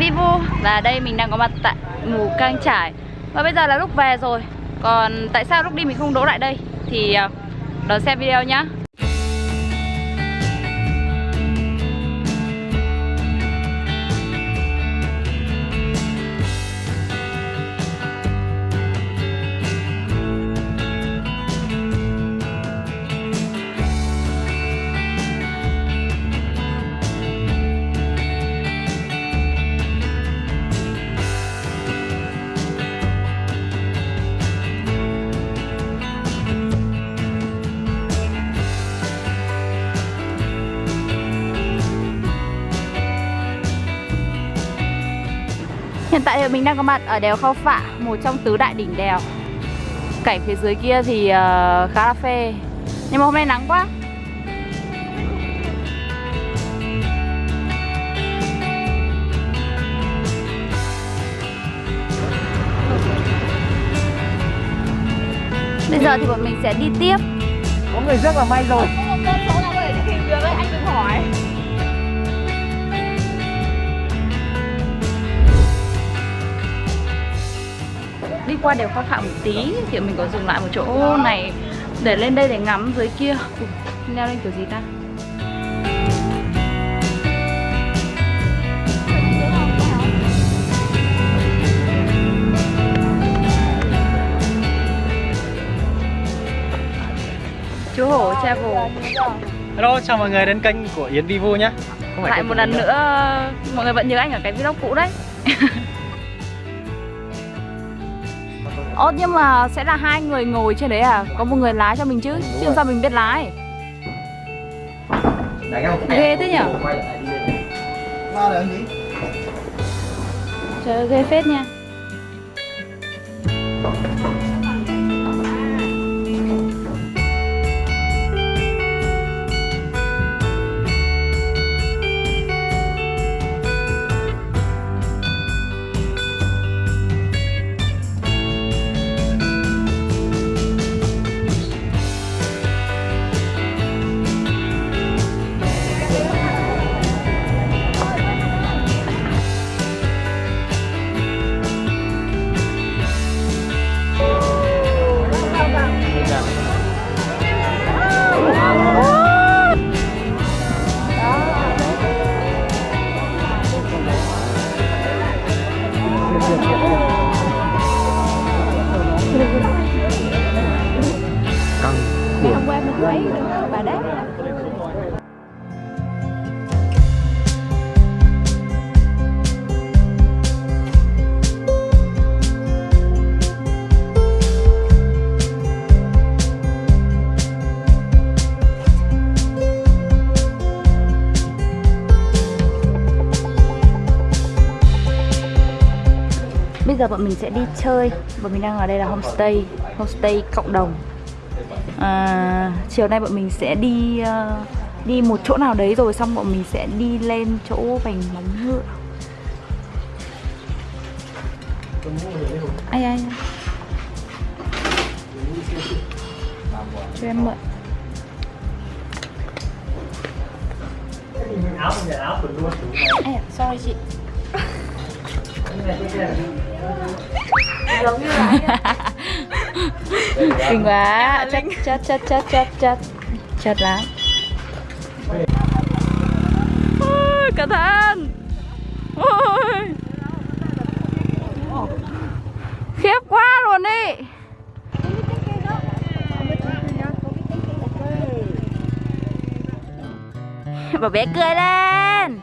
Vivo Và đây mình đang có mặt tại Mù Cang Trải. Và bây giờ là lúc về rồi. Còn tại sao lúc đi mình không đỗ lại đây? Thì ờ, đón xem video nhá. Hiện tại thì mình đang có mặt ở đèo Khao Phạ, một trong tứ đại đỉnh đèo. Cảnh phía dưới kia thì uh, khá là phê. Nhưng mà hôm nay nắng quá. Bây giờ thì bọn mình sẽ đi tiếp. Có người rất là may rồi. Có một con số nào có thể tìm được ấy, anh đừng hỏi đi qua đèo Khao Phạ một tí. Thì mình có dừng lại một chỗ này để lên đây để ngắm dưới kia. Leo lên kiểu gì ta? Chú hổ travel. Hello, chào mọi người đến kênh của Yến Vivu nhé. Lại một lần nữa mọi người vẫn nhớ anh ở cái vlog cũ đấy Ồ nhưng mà sẽ là hai người ngồi trên đấy à? Có một người lái cho mình chứ Đúng Chứ rồi. sao mình biết lái? Ghê thế nhở? Ba là gì? Trời ơi, ghê phết nha giờ bọn mình sẽ đi chơi. Bọn mình đang ở đây là homestay Homestay cộng đồng. À, Chiều nay bọn mình sẽ đi ờ, Đi một chỗ nào đấy rồi Xong bọn mình sẽ đi lên chỗ vành móng ngựa. Ai ai. Cho em mượn. Áo không áo quần luôn. À, sorry chị giống như là Kinh quá Chất chất chất chất chất chất Chất lắm. Ôi, Cẩn thận. Ôi. Khiếp quá luôn đi Bà bé cười lên.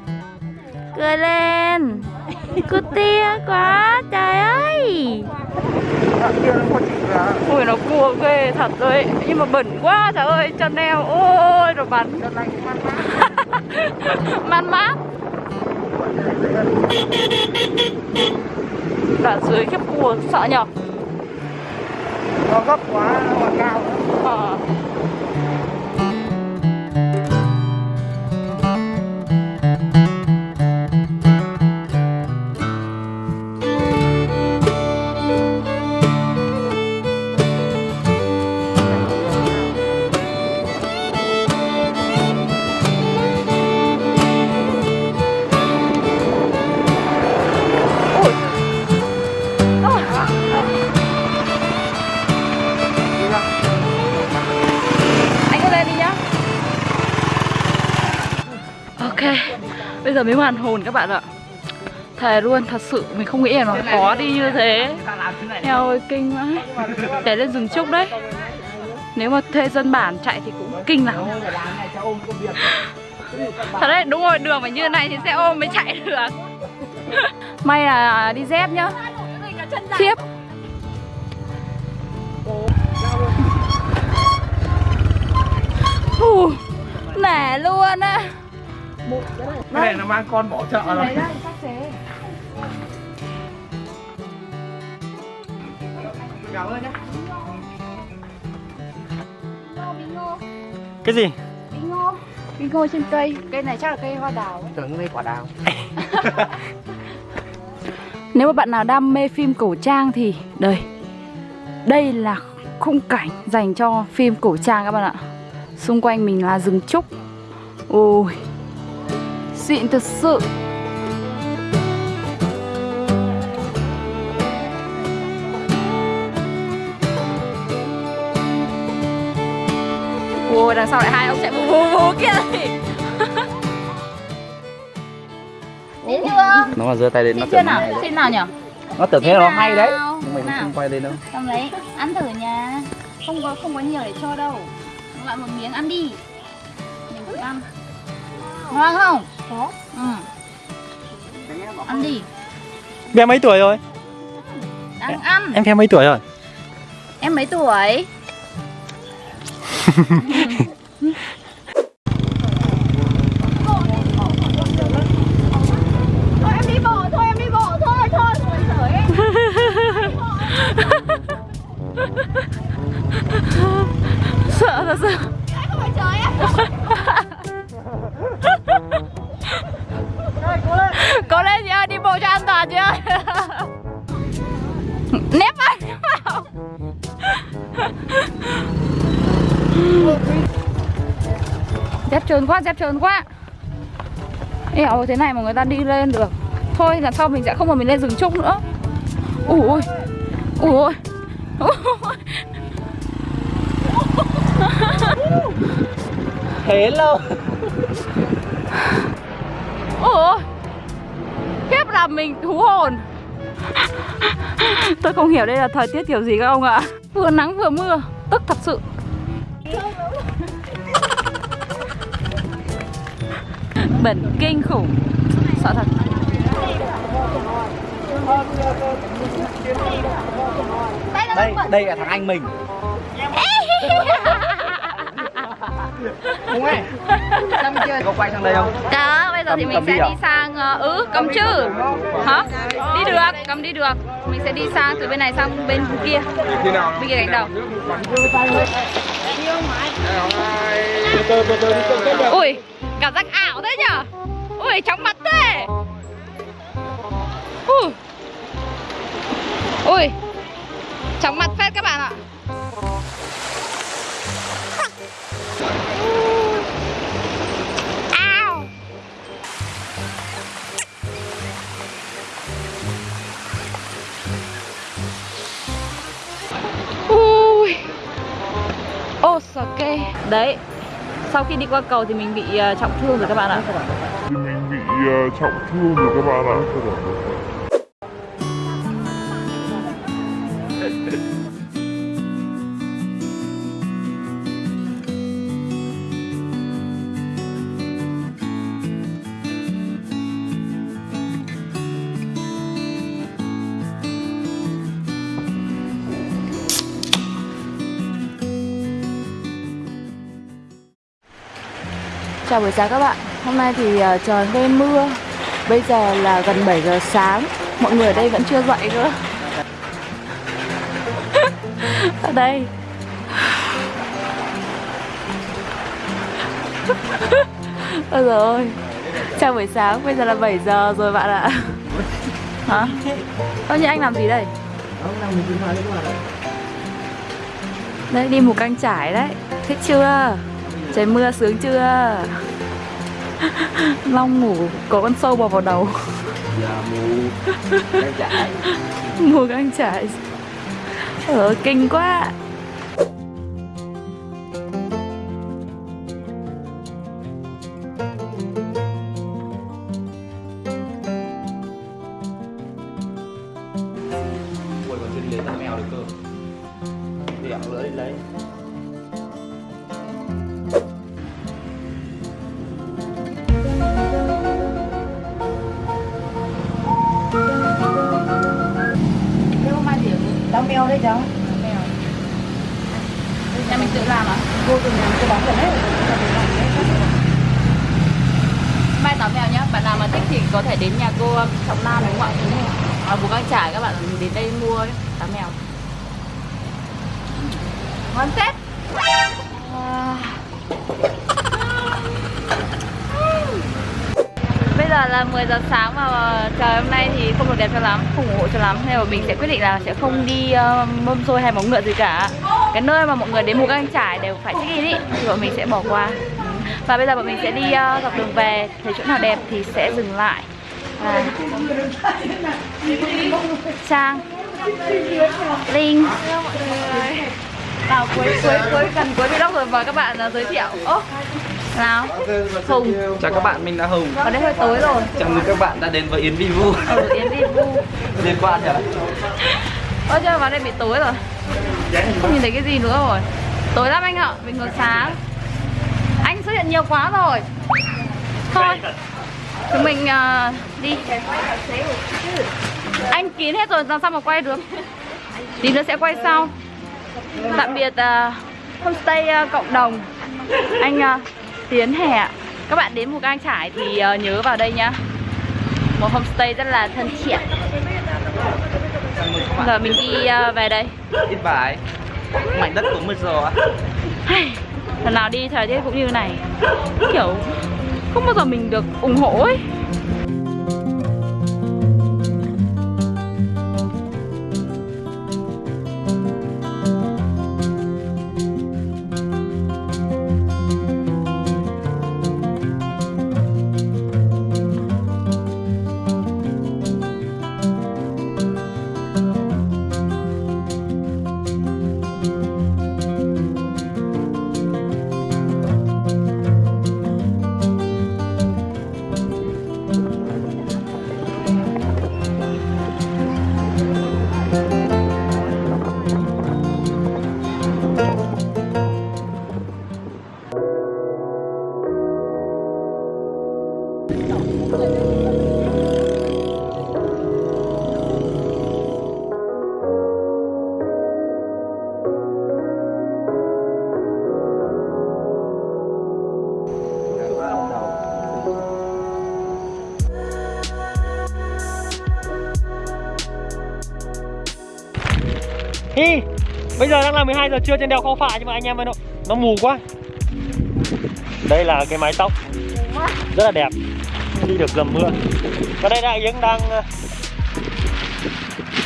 Cười lên Cứ tia quá Trời ơi. Ui nó cua ghê thật rồi. Nhưng mà bẩn quá trời ơi Chân em ôi rồi bắn Man mát Đoạn dưới khiếp cua sợ nhở? Nó gấp quá, nó còn cao. Ờ. giờ mới hoàn hồn các bạn ạ. Thề luôn, thật sự mình không nghĩ là nó khó đi như thế. Eo ơi, kinh quá. Để lên rừng trúc đấy. Nếu mà thuê dân bản chạy thì cũng kinh lắm. Thật đấy, đúng rồi, đường phải như này thì xe ôm mới chạy được. May là đi dép nhá. Ù, nẻ luôn á Cái này nó mang con bỏ chợ rồi. Cảm ơn nhé Cái gì? Bí ngô Bí ngô trên cây. Cây này chắc là cây hoa đào ấy. Tưởng đây quả đào. Nếu mà bạn nào đam mê phim cổ trang thì đây. Đây là khung cảnh dành cho phim cổ trang các bạn ạ. Xung quanh mình là rừng trúc. Ôi Xịn thật sự. Ôi đằng sau lại hai ông chạy vù vù vù kia Đến chưa? nó mà giơ tay lên nó tưởng nào? Xin nào nhỉ? nó tưởng thế Xin nó hay đấy. Nhưng mình không quay lên đâu. Cầm lấy, ăn thử nha. Không có không có nhiều để cho đâu. Loại một miếng ăn đi. Mình thử ăn. Ngon không? Có Ừ Ăn đi Bé mấy tuổi rồi? Đang ăn Em theo mấy tuổi rồi? Em mấy tuổi? trơn quá, dép trơn quá. Eo thế này mà người ta đi lên được. Thôi lần sau mình sẽ không mà mình lên rừng trúc nữa. Ui ui Ui Thế lâu. Ôi Khiếp làm mình thú hồn. Tôi không hiểu đây là thời tiết kiểu gì các ông ạ. Vừa nắng vừa mưa Tức thật sự Bẩn kinh khủng. Sợ thật. Đây đây là thằng anh mình. Không ấy có quay sang đây không? Đó, bây giờ thì Cầm- mình cầm sẽ đi à? đi sang ờ, Ừ, cầm chữ. Hả? Đi được, cầm đi được. Mình sẽ đi sang từ bên này sang bên kia. Bên kia cánh đầu Ui, cảm giác ảo thế nhở? Ui, chóng mặt thế. Ui Ui Chóng mặt phết các bạn ạ. Ao Ô sợ kê. Đấy sau khi đi qua cầu thì mình bị ờ, trọng thương rồi các bạn ạ. Thì mình bị ờ, trọng thương rồi các bạn ạ. Chào buổi sáng các bạn. Hôm nay thì ờ, trời hơi mưa. Bây giờ là gần 7 giờ sáng. Mọi người ở đây vẫn chưa dậy nữa Ở đây. Ôi giời ơi. Chào buổi sáng, bây giờ là 7 giờ rồi bạn ạ. Hả? Ơ nhưng anh làm gì đây? Đấy, đi mù căng trải đấy. Thích chưa? Trời mưa sướng chưa? Long ngủ có con sâu bò vào đầu. Giờ mù. Đang chạy. Mùa căng trải Ờ, kinh quá Đau mèo đây cháu. Mèo Nhà mình tự làm à? Vô từ nhà tôi bán gần hết. Mai táo mèo nhá, bạn nào mà thích thì có thể đến nhà cô Trọng Nam đúng không ạ? À, Bùi Cang Trải các bạn đến đây mua táo mèo Ngon phết À. Bây giờ là 10 giờ sáng và trời hôm nay thì không được đẹp cho lắm, không ủng hộ cho lắm. Nên mà mình sẽ quyết định là sẽ không đi ờ, uh, mâm xôi hay móng ngựa gì cả. Cái nơi mà mọi người đến mù căng trải đều phải check in ý Thì bọn mình sẽ bỏ qua. Và bây giờ bọn mình sẽ đi uh, dọc đường về Thấy chỗ nào đẹp thì sẽ dừng lại. Và... Trang Linh. Vào cuối cuối cuối gần cuối vlog rồi mời các bạn uh, giới thiệu. Oh nào? Hùng. chào các bạn mình là hùng. Ở đây hơi tối rồi. Chào mừng các bạn đã đến với yến vi vu. Ừ Yến đi vu. Liên quan hả Ơ chưa vào đây bị tối rồi. Không nhìn thấy cái gì nữa rồi? Tối lắm anh ạ, mình còn sáng. Anh xuất hiện nhiều quá rồi. Thôi. Chúng mình uh, đi. Anh kín hết rồi làm sao mà quay được? Tí nữa sẽ quay sau. Tạm biệt uh, homestay uh, cộng đồng. Anh uh, Tiến hè ạ. Các bạn đến Mù Cang Trải thì uh, nhớ vào đây nhá. Một homestay rất là thân thiện. Giờ mình đi uh, về đây. Ít bài. Mảnh đất của mưa gió Lần nào đi thời tiết cũng như này. Kiểu không bao giờ mình được ủng hộ ấy Hi Bây giờ đang là 12 giờ trưa trên đèo Khao Phạ nhưng mà anh em ơi nó, nó mù quá. Đây là cái mái tóc. Rất là đẹp. Đi được dầm mưa. Và đây đại Yến đang ờ, à,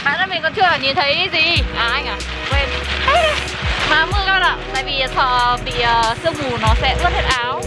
Bạn ơi mình còn chưa nhìn thấy gì. À anh à quên. À, mà mưa các bạn ạ Tại vì sợ bị uh, sương mù nó sẽ ướt hết áo.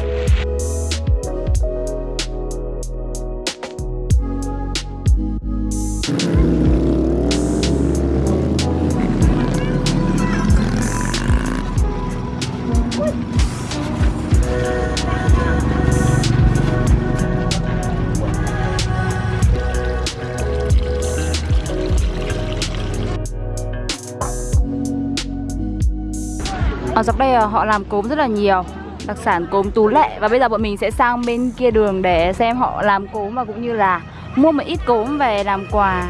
Ở dọc đây ờ, họ làm cốm rất là nhiều. Đặc sản cốm Tú Lệ. Và bây giờ bọn mình sẽ sang bên kia đường để xem họ làm cốm Và cũng như là mua một ít cốm về làm quà.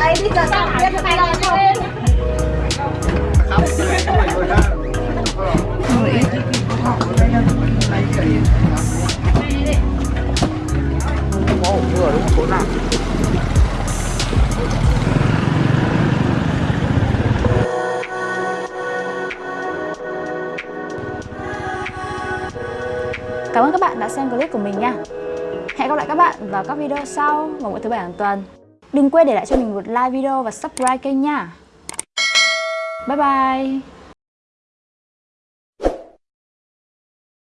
Ấy đi. Giờ tao biết là vào các video sau. Vào mỗi thứ bảy hàng tuần. Đừng quên để lại cho mình một like video và subscribe kênh nha. Bye bye.